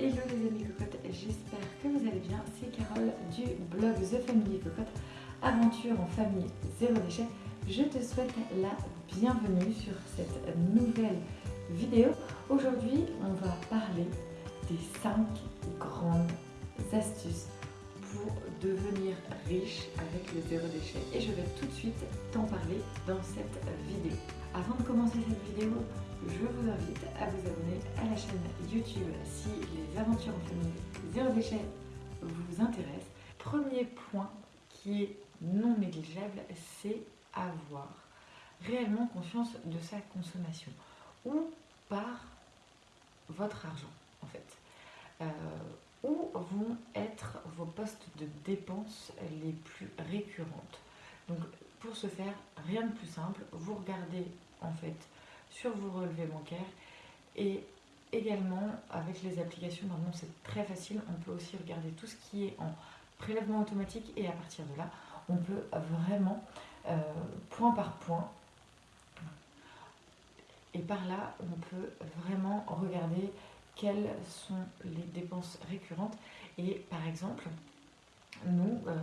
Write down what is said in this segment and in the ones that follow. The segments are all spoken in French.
Hello les amis cocottes, j'espère que vous allez bien. C'est Carole du blog The Family Cocotte, aventure en famille zéro déchet. Je te souhaite la bienvenue sur cette nouvelle vidéo. Aujourd'hui, on va parler des 5 grandes astuces pour devenir riche zéro déchet. Et je vais tout de suite t'en parler dans cette vidéo. Avant de commencer cette vidéo, je vous invite à vous abonner à la chaîne YouTube si les aventures en famille zéro déchet vous intéressent. Premier point qui est non négligeable, c'est avoir réellement conscience de sa consommation ou par votre argent en fait. Euh, où vont être vos postes de dépenses les plus récurrentes. Donc pour ce faire, rien de plus simple, vous regardez en fait sur vos relevés bancaires et également avec les applications, maintenant c'est très facile, on peut aussi regarder tout ce qui est en prélèvement automatique et à partir de là, on peut vraiment euh, point par point et par là, on peut vraiment regarder quelles sont les dépenses récurrentes et par exemple, nous, euh,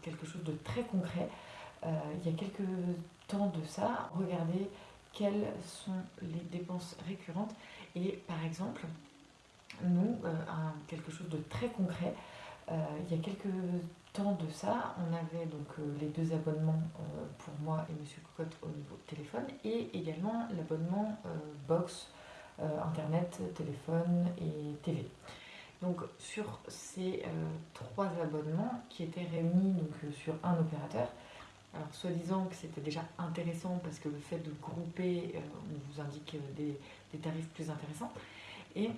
quelque chose de très concret, euh, il y a quelques temps de ça, regardez quelles sont les dépenses récurrentes. Et par exemple, nous, euh, quelque chose de très concret, il y a quelques temps de ça, on avait donc les deux abonnements pour moi et Monsieur Cocotte au niveau téléphone et également l'abonnement box, internet, téléphone et TV. Donc sur ces trois abonnements qui étaient réunis donc, sur un opérateur, alors, soi-disant que c'était déjà intéressant parce que le fait de grouper, euh, vous indique des, tarifs plus intéressants. Et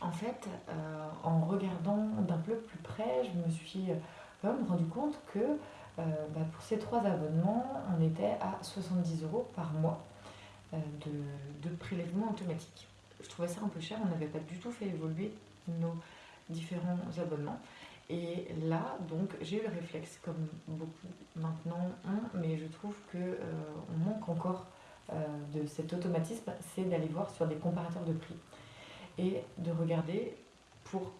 en fait, euh, en regardant d'un peu plus près, je me suis euh, rendu compte que bah, pour ces trois abonnements, on était à 70 euros par mois de, de prélèvement automatique. Je trouvais ça un peu cher, on n'avait pas du tout fait évoluer nos différents abonnements. Et là, donc, j'ai eu le réflexe, comme beaucoup maintenant ont, mais je trouve qu'on euh, manque encore euh, de cet automatisme, c'est d'aller voir sur des comparateurs de prix et de regarder pour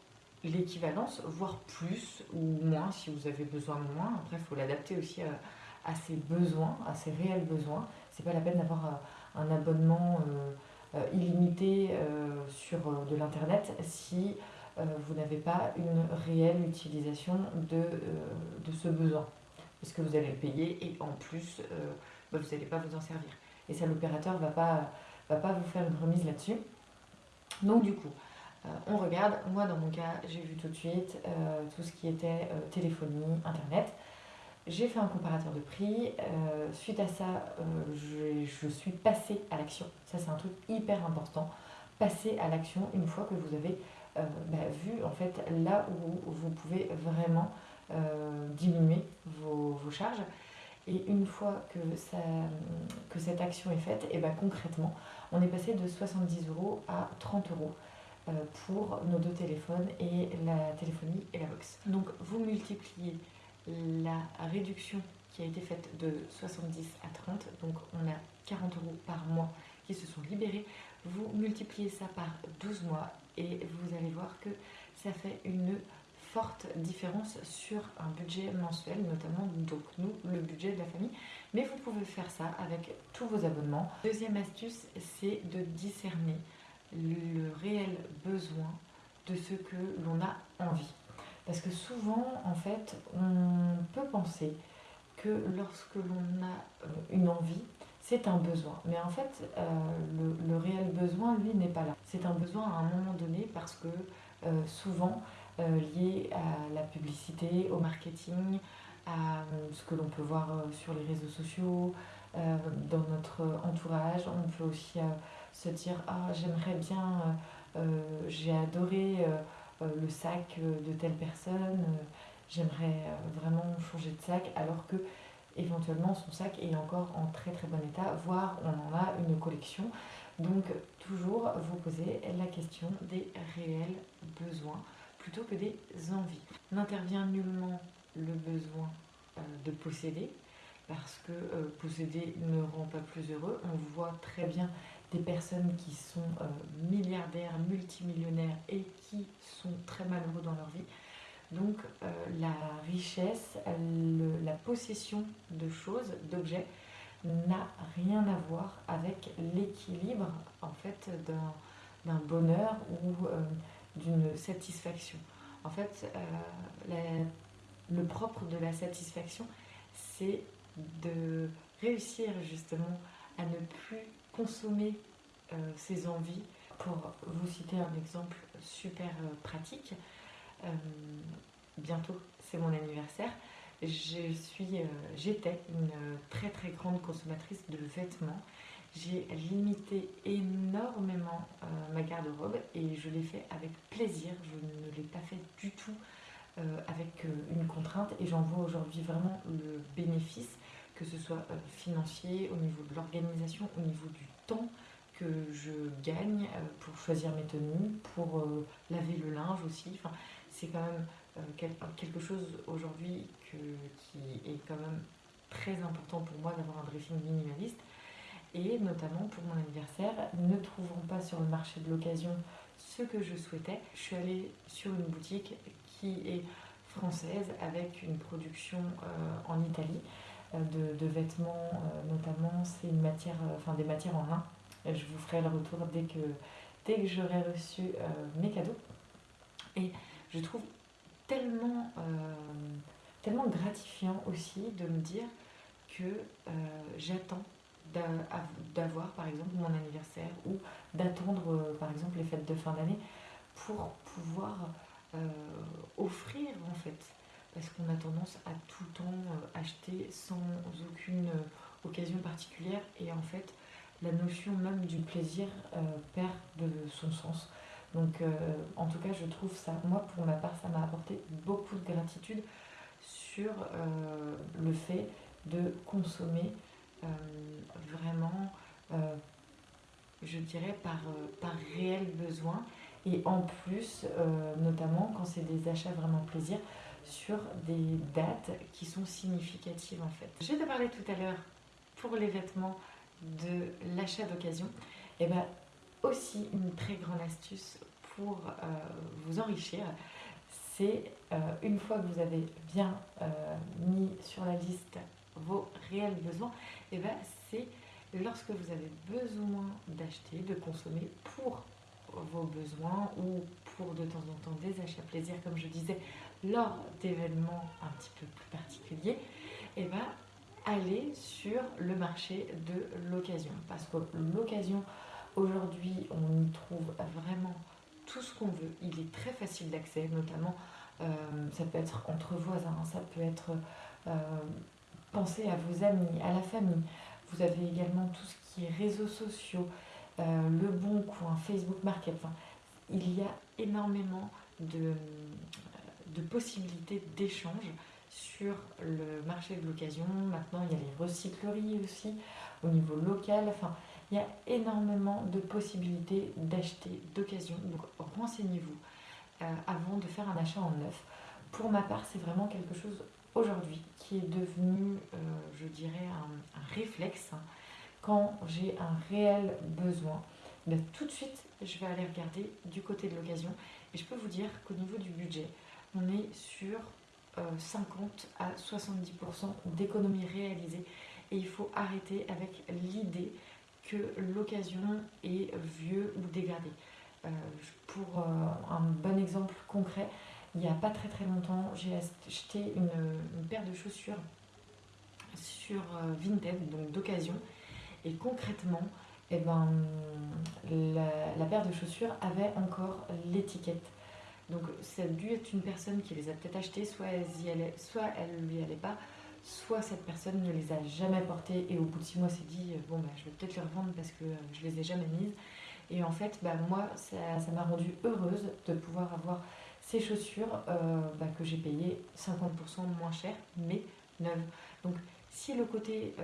l'équivalence, voire plus ou moins si vous avez besoin de moins. Après, il faut l'adapter aussi à, ses besoins, à ses réels besoins. C'est pas la peine d'avoir euh, un abonnement illimité sur de l'internet si euh, vous n'avez pas une réelle utilisation de, euh, ce besoin. Parce que vous allez le payer et en plus, euh, bah, vous n'allez pas vous en servir. Et ça, l'opérateur ne va pas, va pas vous faire une remise là-dessus. Donc du coup, on regarde. Moi, dans mon cas, j'ai vu tout de suite tout ce qui était téléphonie, Internet. J'ai fait un comparateur de prix. suite à ça, je, je, suis passée à l'action. Ça, c'est un truc hyper important. Passer à l'action une fois que vous avez euh, bah, vu en fait là où vous pouvez vraiment euh, diminuer vos, charges. Et une fois que, ça, que cette action est faite, et bah, concrètement, on est passé de 70 euros à 30 euros euh, pour nos deux téléphones et la téléphonie et la box. Donc vous multipliez la réduction qui a été faite de 70 à 30, donc on a 40 euros par mois qui se sont libérés. Vous multipliez ça par 12 mois et vous allez voir que ça fait une forte différence sur un budget mensuel, notamment donc nous, le budget de la famille. Mais vous pouvez faire ça avec tous vos abonnements. Deuxième astuce, c'est de discerner le réel besoin de ce que l'on a envie. Parce que souvent, en fait, on peut penser que lorsque l'on a euh, une envie, c'est un besoin. Mais en fait, euh, le, réel besoin, lui, n'est pas là. C'est un besoin à un moment donné parce que euh, souvent lié à la publicité, au marketing, à ce que l'on peut voir sur les réseaux sociaux, dans notre entourage. On peut aussi se dire Ah, j'aimerais bien, j'ai adoré le sac de telle personne, j'aimerais vraiment changer de sac, alors que éventuellement son sac est encore en très très bon état, voire on en a une collection. Donc toujours vous poser la question des réels besoins plutôt que des envies. N'intervient nullement le besoin euh, de posséder parce que euh, posséder ne rend pas plus heureux. On voit très bien des personnes qui sont euh, milliardaires, multimillionnaires et qui très malheureux dans leur vie. Donc la richesse, la possession de choses, d'objets, n'a rien à voir avec l'équilibre en fait d'un bonheur ou d'une satisfaction. En fait, le propre de la satisfaction, c'est de réussir justement à ne plus consommer euh, ses envies. Pour vous citer un exemple super euh, pratique, euh, bientôt c'est mon anniversaire. Je suis, j'étais une très très grande consommatrice de vêtements. J'ai limité énormément ma garde-robe et je l'ai fait avec plaisir. Je ne l'ai pas fait du tout avec une contrainte et j'en vois aujourd'hui vraiment le bénéfice que ce soit euh, financier, au niveau de l'organisation, au niveau du temps que je gagne euh, pour choisir mes tenues, pour euh, laver le linge aussi. Enfin, c'est quand même quelque chose aujourd'hui qui est quand même très important pour moi d'avoir un dressing minimaliste. Et notamment pour mon anniversaire, ne trouvant pas sur le marché de l'occasion ce que je souhaitais, je suis allée sur une boutique qui est française avec une production en Italie de, vêtements, euh, notamment, c'est une matière, euh, enfin des matières en lin. Je vous ferai le retour dès que, dès que j'aurai reçu euh, mes cadeaux. Et je trouve tellement, tellement gratifiant aussi de me dire que j'attends d'avoir par exemple mon anniversaire ou d'attendre par exemple les fêtes de fin d'année pour pouvoir offrir en fait parce qu'on a tendance à tout le temps euh, acheter sans aucune euh, occasion particulière et en fait la notion même du plaisir euh, perd de son sens. Donc en tout cas je trouve ça, moi pour ma part ça m'a apporté beaucoup de gratitude sur le fait de consommer vraiment, je dirais, par, par réel besoin. Et en plus, notamment quand c'est des achats vraiment plaisir, sur des dates qui sont significatives en fait. Je te parlais tout à l'heure pour les vêtements de l'achat d'occasion. Et eh bien aussi une très grande astuce pour euh, vous enrichir, c'est euh, une fois que vous avez bien euh, mis sur la liste vos réels besoins, et eh ben c'est lorsque vous avez besoin d'acheter, de consommer pour vos besoins ou pour de temps en temps des achats plaisir, comme je disais, lors d'événements un petit peu plus particuliers, et eh ben, aller sur le marché de l'occasion. Parce que l'occasion, aujourd'hui, on y trouve vraiment tout ce qu'on veut. Il est très facile d'accès, notamment, euh, ça peut être entre voisins, ça peut être euh, penser à vos amis, à la famille. Vous avez également tout ce qui est réseaux sociaux, le bon coin, Facebook Market. il y a énormément de, de possibilités d'échange sur le marché de l'occasion. Maintenant, il y a les recycleries aussi au niveau local. Enfin, il y a énormément de possibilités d'acheter d'occasion. Donc, renseignez-vous euh, avant de faire un achat en neuf. Pour ma part, c'est vraiment quelque chose aujourd'hui qui est devenu, euh, je dirais, un, réflexe. Quand j'ai un réel besoin, ben, tout de suite, je vais aller regarder du côté de l'occasion. Et je peux vous dire qu'au niveau du budget, on est sur 50 euh, à 70% d'économies réalisées. Et il faut arrêter avec l'idée que l'occasion est vieux ou dégradée. Euh, pour euh, un bon exemple concret, il n'y a pas très très longtemps, j'ai acheté une, paire de chaussures sur Vinted, donc d'occasion. Et concrètement, eh ben, la, paire de chaussures avait encore l'étiquette donc ça a dû être une personne qui les a peut-être achetées, soit elle y allait, soit elle lui allait pas, soit cette personne ne les a jamais portées et au bout de six mois s'est dit bon bah, je vais peut-être les revendre parce que euh, je les ai jamais mises. Et en fait bah, moi ça m'a rendue heureuse de pouvoir avoir ces chaussures euh, bah, que j'ai payées 50% moins cher mais neuves. Si le côté,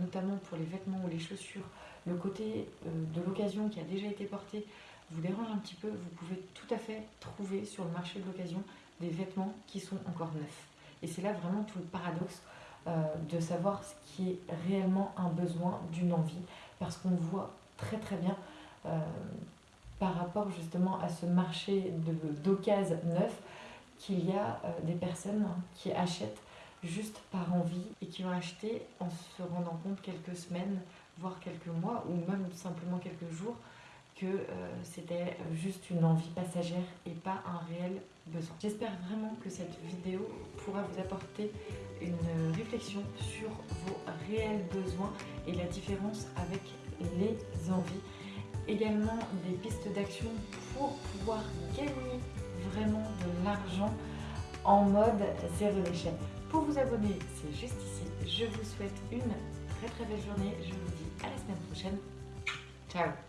notamment pour les vêtements ou les chaussures, le côté de l'occasion qui a déjà été porté, vous dérange un petit peu, vous pouvez tout à fait trouver sur le marché de l'occasion des vêtements qui sont encore neufs. Et c'est là vraiment tout le paradoxe euh, de savoir ce qui est réellement un besoin d'une envie, parce qu'on voit très très bien euh, par rapport justement à ce marché d'occasion neuf qu'il y a euh, des personnes qui achètent juste par envie et qui ont acheté en se rendant compte quelques semaines, voire quelques mois ou même simplement quelques jours que euh, c'était juste une envie passagère et pas un réel besoin. J'espère vraiment que cette vidéo pourra vous apporter une réflexion sur vos réels besoins et la différence avec les envies. Également des pistes d'action pour pouvoir gagner vraiment de l'argent en mode zéro déchet. Pour vous abonner, c'est juste ici. Je vous souhaite une très très belle journée. Je vous dis à la semaine prochaine. Ciao